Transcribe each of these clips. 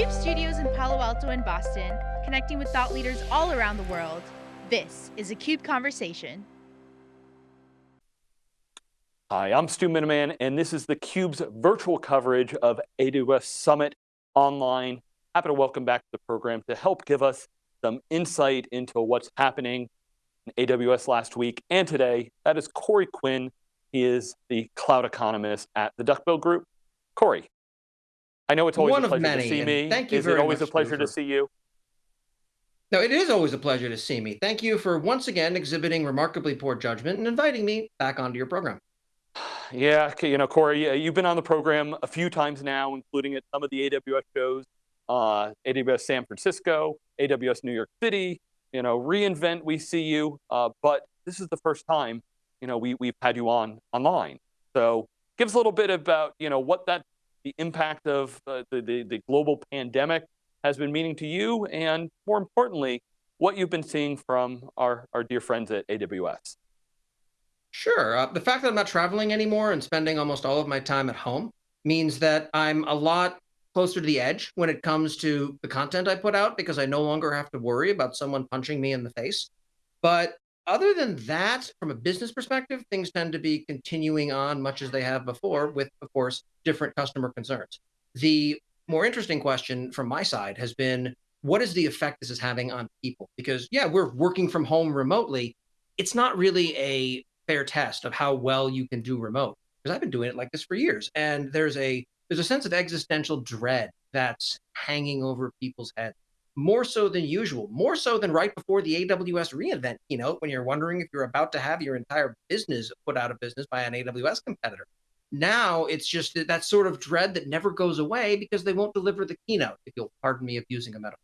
CUBE studios in Palo Alto and Boston, connecting with thought leaders all around the world. This is a CUBE Conversation. Hi, I'm Stu Miniman, and this is theCUBE's virtual coverage of AWS Summit Online. Happy to welcome back to the program to help give us some insight into what's happening in AWS last week and today. That is Corey Quinn. He is the cloud economist at the Duckbill Group. Corey, I know it's always One a of pleasure many, to see me. thank you is it always a pleasure to see you? No, it is always a pleasure to see me. Thank you for once again exhibiting remarkably poor judgment and inviting me back onto your program. Yeah, you know, Corey, you've been on the program a few times now, including at some of the AWS shows, uh, AWS San Francisco, AWS New York City, you know, reInvent, we see you, uh, but this is the first time, you know, we, we've had you on online. So give us a little bit about, you know, what that, the impact of uh, the, the, the global pandemic has been meaning to you, and more importantly, what you've been seeing from our, our dear friends at AWS. Sure. Uh, the fact that I'm not traveling anymore and spending almost all of my time at home means that I'm a lot closer to the edge when it comes to the content I put out because I no longer have to worry about someone punching me in the face. But other than that, from a business perspective, things tend to be continuing on much as they have before, with, of course, different customer concerns. The more interesting question from my side has been what is the effect this is having on people? Because, yeah, we're working from home remotely. It's not really a fair test of how well you can do remote because I've been doing it like this for years. And there's a there's a sense of existential dread that's hanging over people's heads more so than usual, more so than right before the AWS reInvent keynote when you're wondering if you're about to have your entire business put out of business by an AWS competitor. Now it's just that, that sort of dread that never goes away because they won't deliver the keynote, if you'll pardon me of using a metaphor.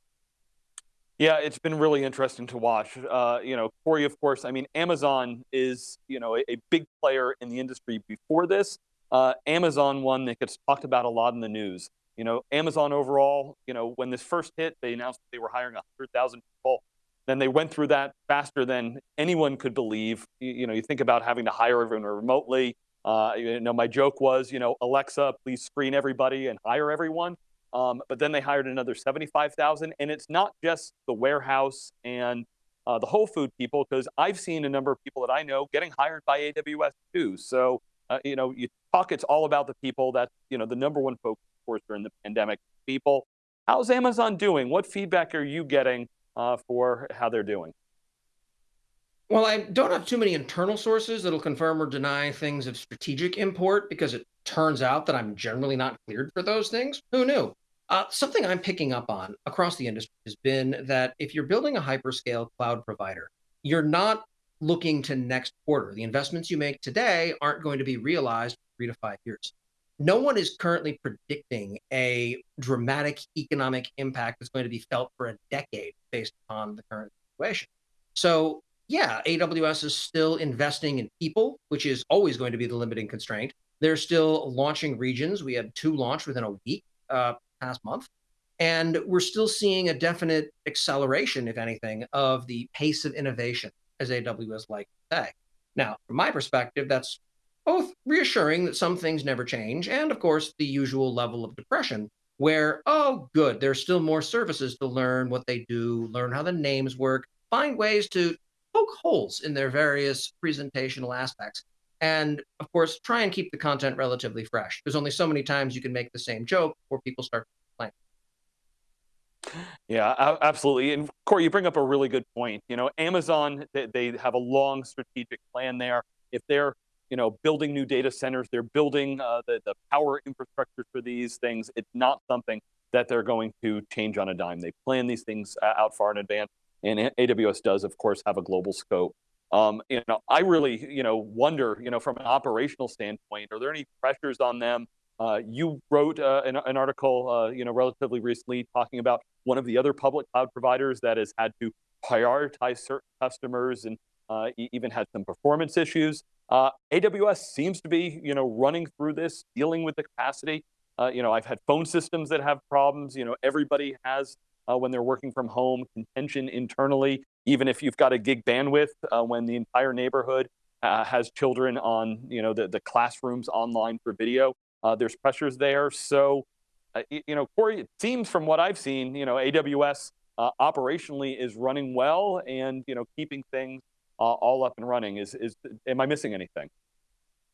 Yeah, it's been really interesting to watch. Uh, you know, Corey, of course, I mean, Amazon is, you know, a, a big player in the industry before this. Uh, Amazon one that gets talked about a lot in the news. You know, Amazon overall, you know, when this first hit, they announced they were hiring 100,000 people. Then they went through that faster than anyone could believe. You, you know, you think about having to hire everyone remotely. Uh, you know, my joke was, you know, Alexa, please screen everybody and hire everyone. Um, but then they hired another 75,000, and it's not just the warehouse and uh, the Whole Food people, because I've seen a number of people that I know getting hired by AWS too. So, uh, you know, you talk, it's all about the people. that, you know, the number one focus, course, during the pandemic, people. How's Amazon doing? What feedback are you getting uh, for how they're doing? Well, I don't have too many internal sources that'll confirm or deny things of strategic import because it turns out that I'm generally not cleared for those things. Who knew? Uh, something I'm picking up on across the industry has been that if you're building a hyperscale cloud provider, you're not looking to next quarter. The investments you make today aren't going to be realized three to five years. No one is currently predicting a dramatic economic impact that's going to be felt for a decade based upon the current situation. So yeah, AWS is still investing in people, which is always going to be the limiting constraint. They're still launching regions. We had two launched within a week uh, past month. And we're still seeing a definite acceleration, if anything, of the pace of innovation, as AWS like to say. Now, from my perspective, that's both reassuring that some things never change, and of course, the usual level of depression, where, oh, good, there's still more services to learn what they do, learn how the names work, find ways to poke holes in their various presentational aspects. And of course, try and keep the content relatively fresh. There's only so many times you can make the same joke before people start. Yeah, absolutely. And Corey, you bring up a really good point. You know, Amazon, they have a long strategic plan there. If they're, you know, building new data centers, they're building uh, the, the power infrastructure for these things. It's not something that they're going to change on a dime. They plan these things uh, out far in advance. And AWS does, of course, have a global scope. Um, you know, I really, you know, wonder, you know, from an operational standpoint, are there any pressures on them? Uh, you wrote uh, an, an, article, uh, you know, relatively recently talking about one of the other public cloud providers that has had to prioritize certain customers and even had some performance issues. Uh, AWS seems to be, you know, running through this, dealing with the capacity. Uh, you know, I've had phone systems that have problems. You know, everybody has uh, when they're working from home, contention internally, even if you've got a gig bandwidth, uh, when the entire neighborhood uh, has children on, you know, the, the classrooms online for video, uh, there's pressures there. So you know, Corey, it seems from what I've seen, you know, AWS operationally is running well and you know keeping things all up and running. Is is am I missing anything?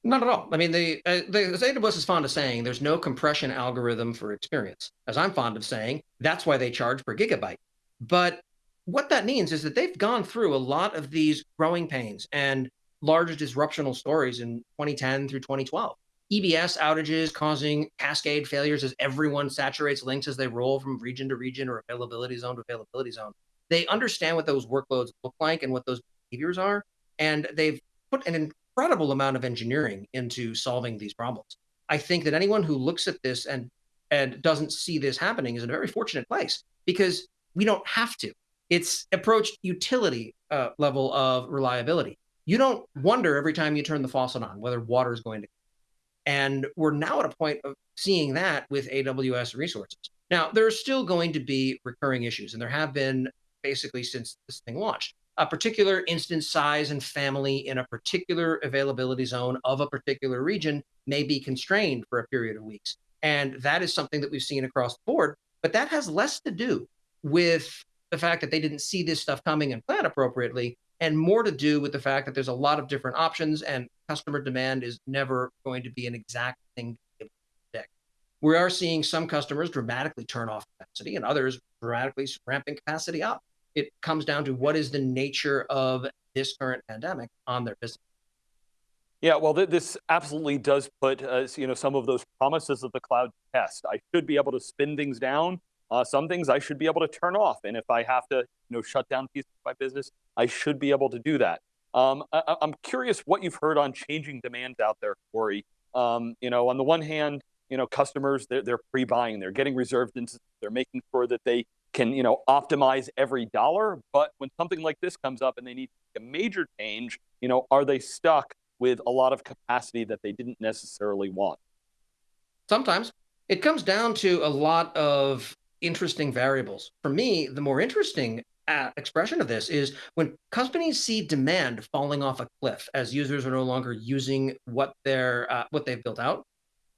Not at all. I mean, the, uh, the as AWS is fond of saying, there's no compression algorithm for experience. As I'm fond of saying, that's why they charge per gigabyte. But what that means is that they've gone through a lot of these growing pains and large disruptional stories in 2010 through 2012. EBS outages causing cascade failures as everyone saturates links as they roll from region to region or availability zone to availability zone. They understand what those workloads look like and what those behaviors are, and they've put an incredible amount of engineering into solving these problems. I think that anyone who looks at this and and doesn't see this happening is in a very fortunate place because we don't have to. It's approached utility uh, level of reliability. You don't wonder every time you turn the faucet on whether water is going to and we're now at a point of seeing that with AWS resources. Now, there are still going to be recurring issues, and there have been basically since this thing launched. A particular instance size and family in a particular availability zone of a particular region may be constrained for a period of weeks. And that is something that we've seen across the board. But that has less to do with the fact that they didn't see this stuff coming and plan appropriately and more to do with the fact that there's a lot of different options and customer demand is never going to be an exact thing to predict. We are seeing some customers dramatically turn off capacity and others dramatically ramping capacity up. It comes down to what is the nature of this current pandemic on their business. Yeah, well, th this absolutely does put uh, you know some of those promises of the cloud test. I should be able to spin things down uh, some things I should be able to turn off, and if I have to, you know, shut down pieces of my business, I should be able to do that. Um, I, am curious what you've heard on changing demands out there, Corey. Um, you know, on the one hand, you know, customers they're, they're pre-buying, they're getting reserved instances, they're making sure that they can, you know, optimize every dollar. But when something like this comes up and they need a major change, you know, are they stuck with a lot of capacity that they didn't necessarily want? Sometimes it comes down to a lot of interesting variables. For me, the more interesting uh, expression of this is when companies see demand falling off a cliff as users are no longer using what they're uh, what they've built out,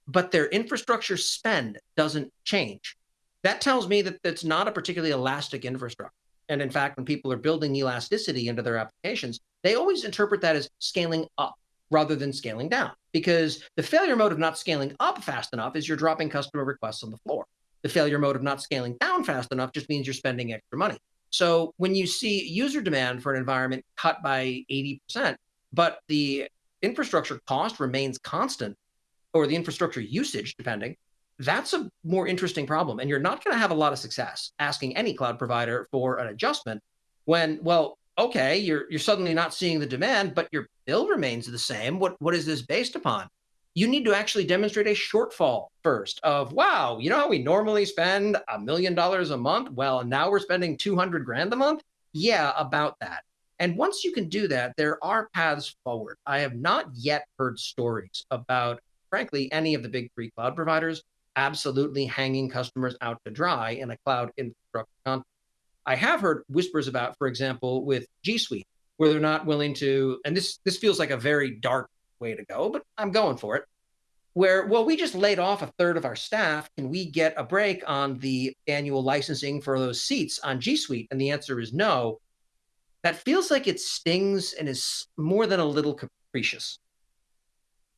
but their infrastructure spend doesn't change. That tells me that it's not a particularly elastic infrastructure. And in fact, when people are building elasticity into their applications, they always interpret that as scaling up rather than scaling down. Because the failure mode of not scaling up fast enough is you're dropping customer requests on the floor. The failure mode of not scaling down fast enough just means you're spending extra money. So when you see user demand for an environment cut by 80%, but the infrastructure cost remains constant, or the infrastructure usage, depending, that's a more interesting problem. And you're not going to have a lot of success asking any cloud provider for an adjustment when, well, okay, you're you're suddenly not seeing the demand, but your bill remains the same. What what is this based upon? you need to actually demonstrate a shortfall first of, wow, you know how we normally spend a million dollars a month? Well, now we're spending 200 grand a month. Yeah, about that. And once you can do that, there are paths forward. I have not yet heard stories about, frankly, any of the big three cloud providers absolutely hanging customers out to dry in a cloud infrastructure context. I have heard whispers about, for example, with G Suite, where they're not willing to, and this this feels like a very dark way to go, but I'm going for it. Where, well, we just laid off a third of our staff. Can we get a break on the annual licensing for those seats on G Suite? And the answer is no. That feels like it stings and is more than a little capricious.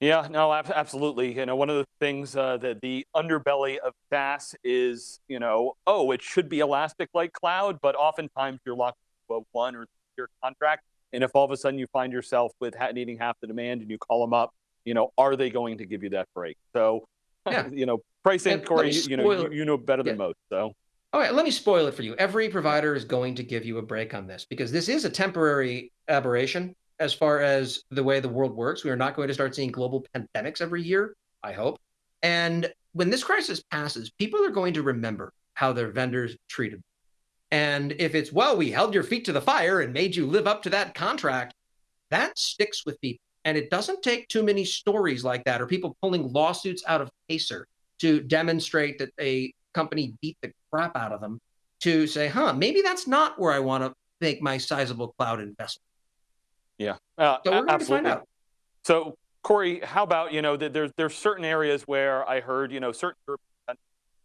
Yeah, no, absolutely. You know, one of the things uh, that the underbelly of SaaS is, you know, oh, it should be elastic like cloud, but oftentimes you're locked into a one or year contract and if all of a sudden you find yourself with needing half the demand and you call them up, you know, are they going to give you that break? So, yeah. you know, pricing, and Corey, you know, you, you, know better than most. So. All right, let me spoil it for you. Every provider is going to give you a break on this because this is a temporary aberration as far as the way the world works. We are not going to start seeing global pandemics every year, I hope. And when this crisis passes, people are going to remember how their vendors treated them. And if it's, well, we held your feet to the fire and made you live up to that contract, that sticks with people. And it doesn't take too many stories like that or people pulling lawsuits out of Pacer to demonstrate that a company beat the crap out of them to say, huh, maybe that's not where I want to make my sizable cloud investment. Yeah. Uh, so we're absolutely. find out. So Corey, how about, you know, there's, there's certain areas where I heard, you know, certain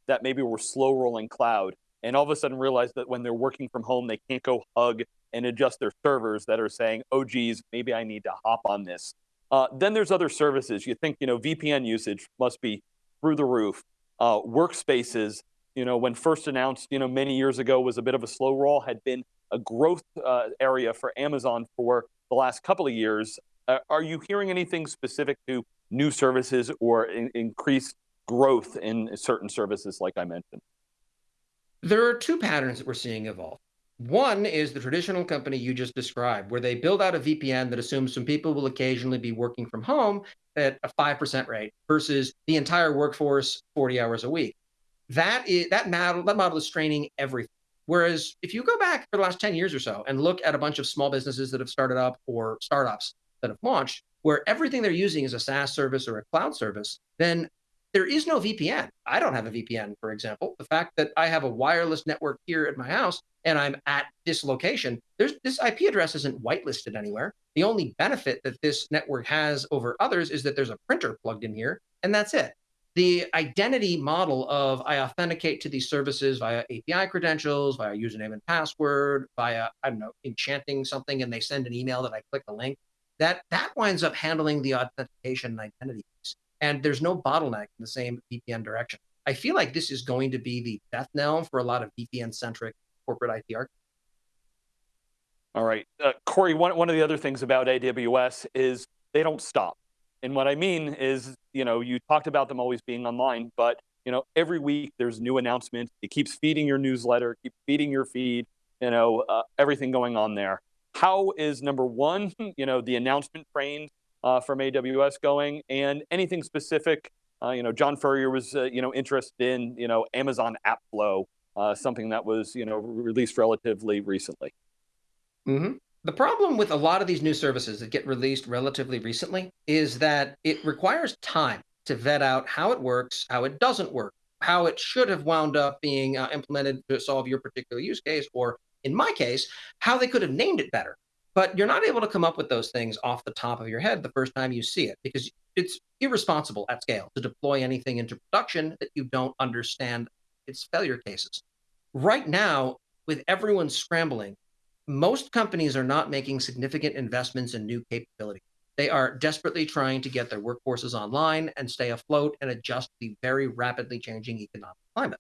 that maybe were slow rolling cloud and all of a sudden realize that when they're working from home, they can't go hug and adjust their servers that are saying, oh, geez, maybe I need to hop on this. Uh, then there's other services. You think, you know, VPN usage must be through the roof. Uh, workspaces, you know, when first announced, you know, many years ago was a bit of a slow roll, had been a growth uh, area for Amazon for the last couple of years. Uh, are you hearing anything specific to new services or in increased growth in certain services like I mentioned? There are two patterns that we're seeing evolve. One is the traditional company you just described, where they build out a VPN that assumes some people will occasionally be working from home at a 5% rate versus the entire workforce 40 hours a week. That is that model, that model is straining everything. Whereas if you go back for the last 10 years or so and look at a bunch of small businesses that have started up or startups that have launched, where everything they're using is a SaaS service or a cloud service, then there is no VPN. I don't have a VPN, for example. The fact that I have a wireless network here at my house and I'm at this location, there's this IP address isn't whitelisted anywhere. The only benefit that this network has over others is that there's a printer plugged in here, and that's it. The identity model of I authenticate to these services via API credentials, via username and password, via, I don't know, enchanting something and they send an email that I click a link, that that winds up handling the authentication and identity piece and there's no bottleneck in the same VPN direction. I feel like this is going to be the death knell for a lot of VPN centric corporate IT architecture. All right. Uh, Corey, one, one of the other things about AWS is they don't stop. And what I mean is, you know, you talked about them always being online, but you know, every week there's new announcements. It keeps feeding your newsletter, keep feeding your feed, you know, uh, everything going on there. How is number one, you know, the announcement train uh, from AWS going, and anything specific. Uh, you know, John Furrier was uh, you know interested in you know Amazon AppFlow, uh, something that was you know released relatively recently. Mm-hmm. The problem with a lot of these new services that get released relatively recently is that it requires time to vet out how it works, how it doesn't work, how it should have wound up being uh, implemented to solve your particular use case, or in my case, how they could have named it better. But you're not able to come up with those things off the top of your head the first time you see it because it's irresponsible at scale to deploy anything into production that you don't understand its failure cases. Right now, with everyone scrambling, most companies are not making significant investments in new capability. They are desperately trying to get their workforces online and stay afloat and adjust to the very rapidly changing economic climate.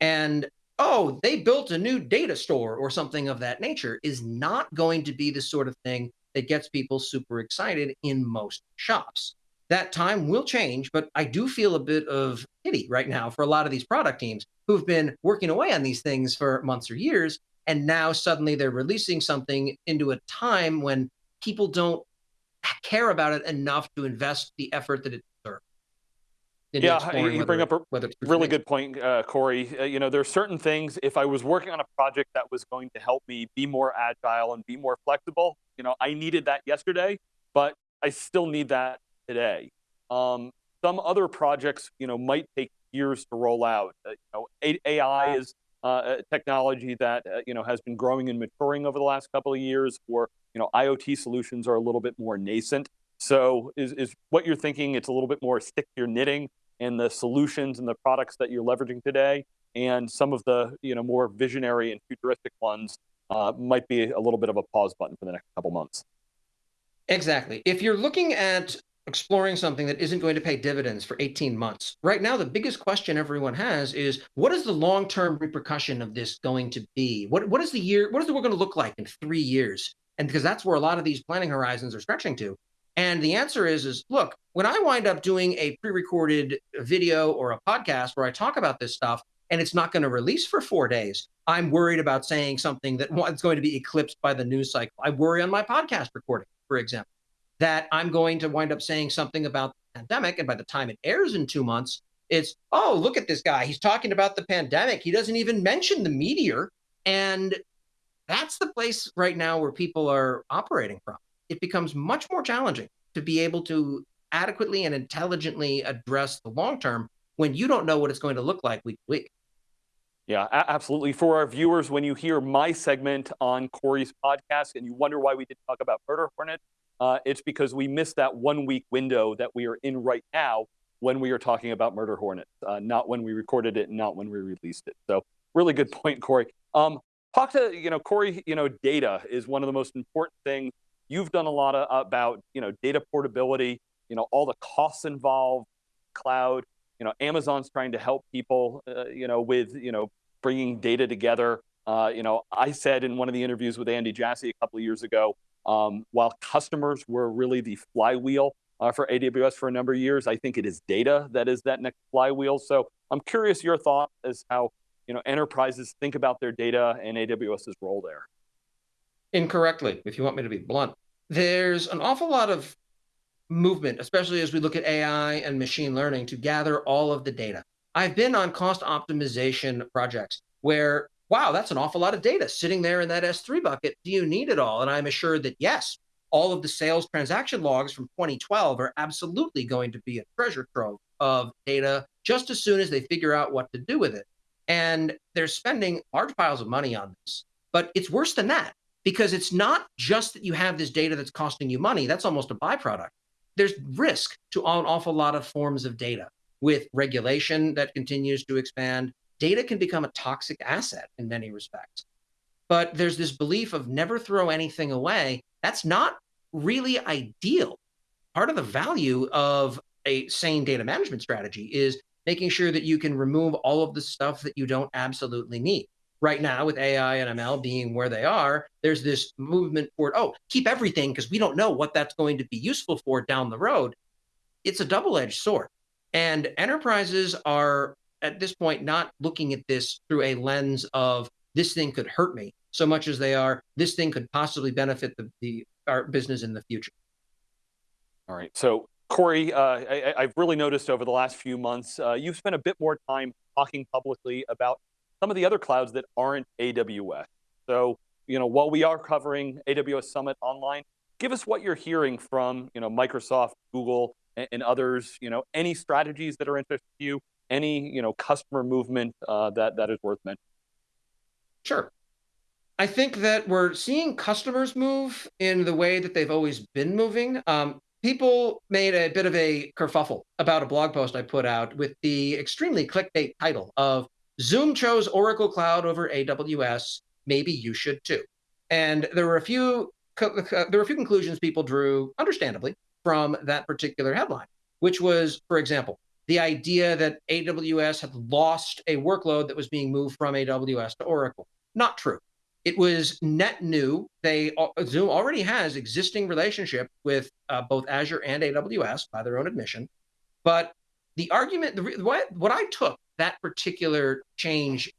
And oh, they built a new data store or something of that nature is not going to be the sort of thing that gets people super excited in most shops. That time will change, but I do feel a bit of pity right now for a lot of these product teams who've been working away on these things for months or years. And now suddenly they're releasing something into a time when people don't care about it enough to invest the effort that it deserves. yeah, you bring up a really good point, uh, Corey. Uh, you know, there are certain things, if I was working on a project that was going to help me be more agile and be more flexible, you know, I needed that yesterday, but I still need that today. Um, some other projects, you know, might take years to roll out. Uh, you know, AI is uh, technology that, uh, you know, has been growing and maturing over the last couple of years, or, you know, IoT solutions are a little bit more nascent. So is, is what you're thinking, it's a little bit more stick to your knitting and the solutions and the products that you're leveraging today, and some of the you know more visionary and futuristic ones uh, might be a little bit of a pause button for the next couple months. Exactly. If you're looking at exploring something that isn't going to pay dividends for 18 months. Right now, the biggest question everyone has is what is the long-term repercussion of this going to be? What, what is the year, what is the world going to look like in three years? And because that's where a lot of these planning horizons are stretching to. And the answer is, is look, when I wind up doing a pre-recorded video or a podcast where I talk about this stuff and it's not going to release for four days, I'm worried about saying something that is going to be eclipsed by the news cycle. I worry on my podcast recording, for example, that I'm going to wind up saying something about the pandemic. And by the time it airs in two months, it's, oh, look at this guy. He's talking about the pandemic. He doesn't even mention the meteor. And that's the place right now where people are operating from it becomes much more challenging to be able to adequately and intelligently address the long term when you don't know what it's going to look like week to week. Yeah, absolutely. For our viewers, when you hear my segment on Corey's podcast and you wonder why we didn't talk about Murder Hornet, uh, it's because we missed that one week window that we are in right now when we are talking about Murder Hornets, uh, not when we recorded it, not when we released it. So really good point, Corey. Um, talk to you know Corey. You know, data is one of the most important things. You've done a lot of, about you know data portability. You know all the costs involved, cloud. You know, Amazon's trying to help people. Uh, you know, with you know bringing data together. Uh, you know, I said in one of the interviews with Andy Jassy a couple of years ago, um, while customers were really the flywheel uh, for AWS for a number of years, I think it is data that is that next flywheel. So I'm curious your thought as how you know enterprises think about their data and AWS's role there. Incorrectly, if you want me to be blunt. There's an awful lot of movement, especially as we look at AI and machine learning, to gather all of the data. I've been on cost optimization projects where, wow, that's an awful lot of data sitting there in that S3 bucket. Do you need it all? And I'm assured that yes, all of the sales transaction logs from 2012 are absolutely going to be a treasure trove of data just as soon as they figure out what to do with it. And they're spending large piles of money on this. But it's worse than that because it's not just that you have this data that's costing you money, that's almost a byproduct. There's risk to an awful lot of forms of data with regulation that continues to expand, data can become a toxic asset in many respects. But there's this belief of never throw anything away. That's not really ideal. Part of the value of a sane data management strategy is making sure that you can remove all of the stuff that you don't absolutely need. Right now, with AI and ML being where they are, there's this movement toward, oh, keep everything because we don't know what that's going to be useful for down the road. It's a double edged sword. And enterprises are at this point not looking at this through a lens of this thing could hurt me so much as they are this thing could possibly benefit the, the our business in the future. All right. So Corey, uh, I, have really noticed over the last few months, uh, you've spent a bit more time talking publicly about some of the other clouds that aren't AWS. So, you know, while we are covering AWS Summit online, give us what you're hearing from, you know, Microsoft, Google, and, and others, you know, any strategies that are interesting to you, any, you know, customer movement uh, that, that is worth mentioning? Sure. I think that we're seeing customers move in the way that they've always been moving. Um, people made a bit of a kerfuffle about a blog post I put out with the extremely clickbait title of Zoom chose Oracle Cloud over AWS. Maybe you should too. And there were a few there were a few conclusions people drew, understandably, from that particular headline, which was, for example, the idea that AWS had lost a workload that was being moved from AWS to Oracle. Not true. It was net new. They uh, Zoom already has existing relationship with uh, both Azure and AWS by their own admission. But the argument, the, what, what I took that particular change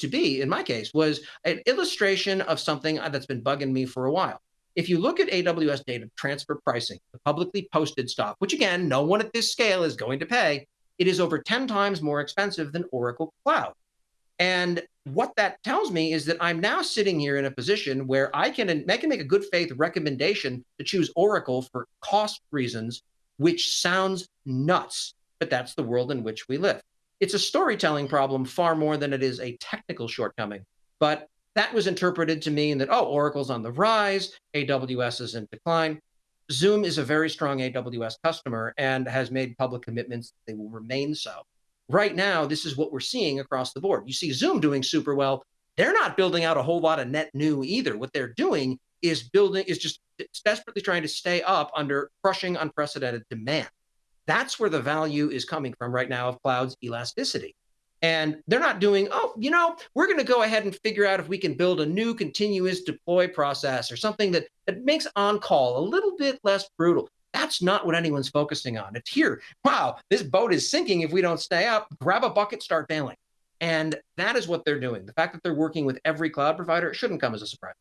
to be, in my case, was an illustration of something that's been bugging me for a while. If you look at AWS data transfer pricing, the publicly posted stuff, which again, no one at this scale is going to pay, it is over 10 times more expensive than Oracle Cloud. And what that tells me is that I'm now sitting here in a position where I can, I can make a good faith recommendation to choose Oracle for cost reasons, which sounds nuts, but that's the world in which we live. It's a storytelling problem far more than it is a technical shortcoming. But that was interpreted to mean that, oh, Oracle's on the rise, AWS is in decline. Zoom is a very strong AWS customer and has made public commitments they will remain so. Right now, this is what we're seeing across the board. You see Zoom doing super well. They're not building out a whole lot of net new either. What they're doing is building is just desperately trying to stay up under crushing unprecedented demand. That's where the value is coming from right now of cloud's elasticity. And they're not doing, oh, you know, we're going to go ahead and figure out if we can build a new continuous deploy process or something that, that makes on call a little bit less brutal. That's not what anyone's focusing on. It's here. Wow, this boat is sinking if we don't stay up. Grab a bucket, start bailing. And that is what they're doing. The fact that they're working with every cloud provider shouldn't come as a surprise.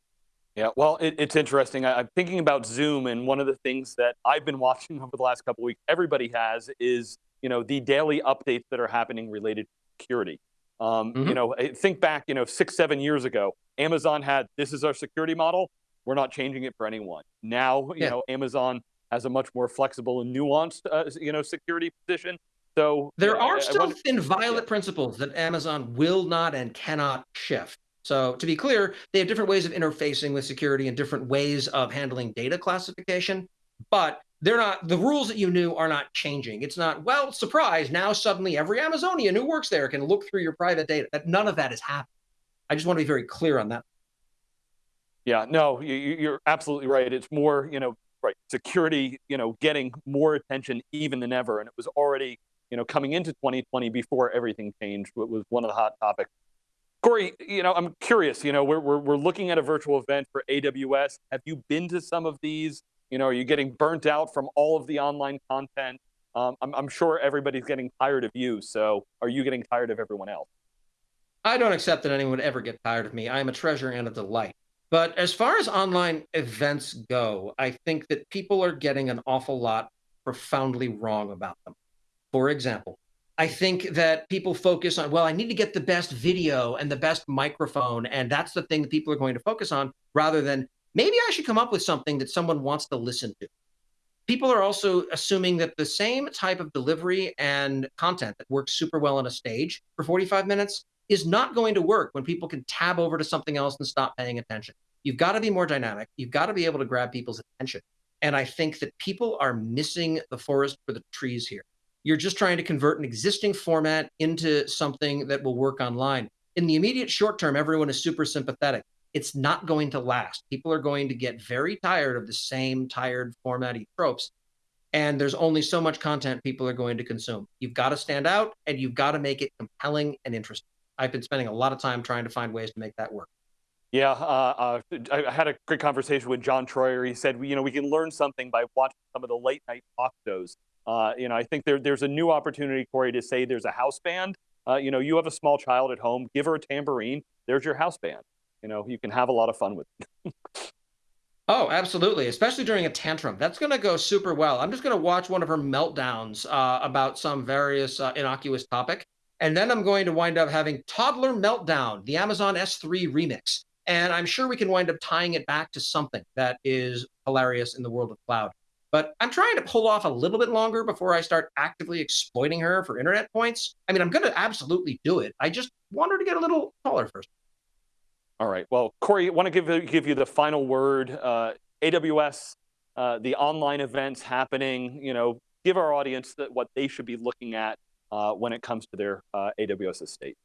Yeah, well, it, it's interesting. I, am thinking about Zoom, and one of the things that I've been watching over the last couple weeks, everybody has, is you know the daily updates that are happening related security. Um, mm-hmm. You know, think back, you know, six, seven years ago, Amazon had this is our security model. We're not changing it for anyone. Now, you yeah. know, Amazon has a much more flexible and nuanced, uh, you know, security position. So there are still I, inviolate yeah. principles that Amazon will not and cannot shift. So to be clear, they have different ways of interfacing with security and different ways of handling data classification. But they're not the rules that you knew are not changing. It's not well, surprise. Now suddenly every Amazonian who works there can look through your private data. That none of that is happening. I just want to be very clear on that. Yeah, no, you, are absolutely right. It's more, you know, right, security, you know, getting more attention even than ever, and it was already, you know, coming into 2020 before everything changed. It was one of the hot topics. Corey, you know, I'm curious. You know, we're we're, we're looking at a virtual event for AWS. Have you been to some of these? You know, are you getting burnt out from all of the online content? Um, I'm, I'm sure everybody's getting tired of you. So, are you getting tired of everyone else? I don't accept that anyone would ever get tired of me. I am a treasure and a delight. But as far as online events go, I think that people are getting an awful lot profoundly wrong about them. For example, I think that people focus on, well, I need to get the best video and the best microphone. And that's the thing that people are going to focus on rather than maybe I should come up with something that someone wants to listen to. People are also assuming that the same type of delivery and content that works super well on a stage for 45 minutes is not going to work when people can tab over to something else and stop paying attention. You've got to be more dynamic. You've got to be able to grab people's attention. And I think that people are missing the forest for the trees here. You're just trying to convert an existing format into something that will work online. In the immediate short term, everyone is super sympathetic. It's not going to last. People are going to get very tired of the same tired formatty tropes. And there's only so much content people are going to consume. You've got to stand out and you've got to make it compelling and interesting. I've been spending a lot of time trying to find ways to make that work. Yeah, uh, uh, I had a great conversation with John Troyer. He said, you know, we can learn something by watching some of the late night talk shows. Uh, you know, I think there, there's a new opportunity, Corey, to say there's a house band. Uh, you know, you have a small child at home, give her a tambourine. There's your house band. You know, you can have a lot of fun with oh, absolutely. Especially during a tantrum. That's going to go super well. I'm just going to watch one of her meltdowns uh, about some various uh, innocuous topic. And then I'm going to wind up having Toddler Meltdown, the Amazon S3 remix. And I'm sure we can wind up tying it back to something that is hilarious in the world of cloud. But I'm trying to pull off a little bit longer before I start actively exploiting her for internet points. I mean, I'm going to absolutely do it. I just want her to get a little taller first. All right. Well, Corey, I want to give, give you the final word. Uh, AWS, uh, the online events happening, you know, give our audience what they should be looking at uh, when it comes to their uh, AWS estate.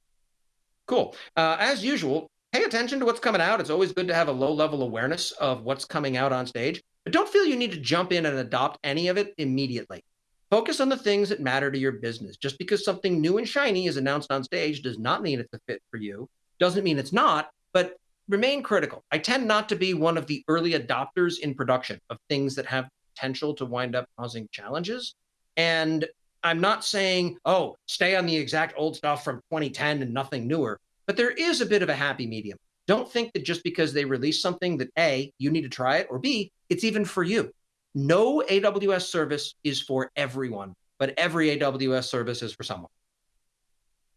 Cool. Uh, as usual, pay attention to what's coming out. It's always good to have a low level awareness of what's coming out on stage, but don't feel you need to jump in and adopt any of it immediately. Focus on the things that matter to your business. Just because something new and shiny is announced on stage does not mean it's a fit for you. Doesn't mean it's not, but remain critical. I tend not to be one of the early adopters in production of things that have potential to wind up causing challenges. And I'm not saying, oh, stay on the exact old stuff from 2010 and nothing newer. But there is a bit of a happy medium. Don't think that just because they release something that A, you need to try it, or B, it's even for you. No AWS service is for everyone, but every AWS service is for someone.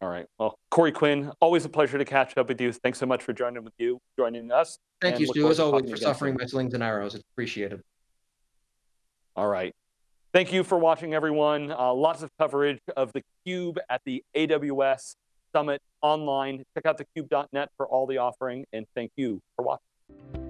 All right. Well, Corey Quinn, always a pleasure to catch up with you. Thanks so much for joining with you, joining us. Thank you, Stu, as always, for suffering my slings and arrows. It's appreciated. All right. Thank you for watching, everyone. Uh, lots of coverage of the Cube at the AWS Summit online. Check out thecube.net for all the offering, and thank you for watching.